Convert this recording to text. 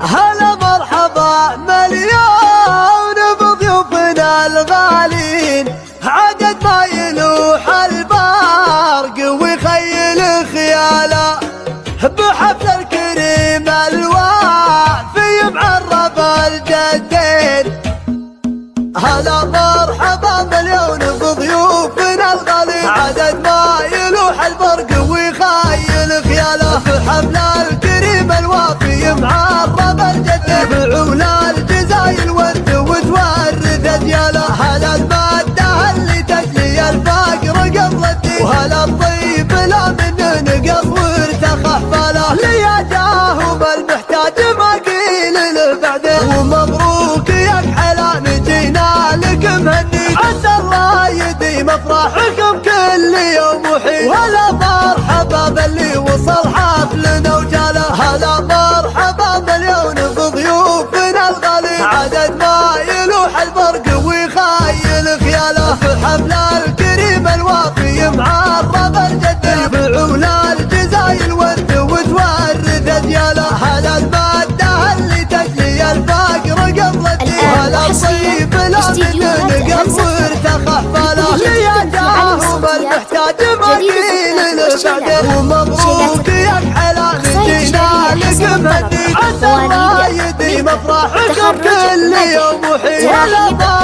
هلا مرحبا مليون بضيوفنا الغالين عدد ما يلوح البرق ويخيل خياله. بحفل الكريم الوافي معرف الجدين. هلا مرحبا مليون وهلا الطيب لا من نقص وارتخى حفاله ليا جاهم المحتاج ما قيل له بعدين ومبروك يا كحلان جينا لك مهني عسى الله يديم افراحكم كل يوم وحين وهلا مرحبا باللي وصل حفلنا ما قيل له بعدين ومبروك يا كحلان جينا لك مهدي عسى الله. يديم افراحكم كل يوم مرحبا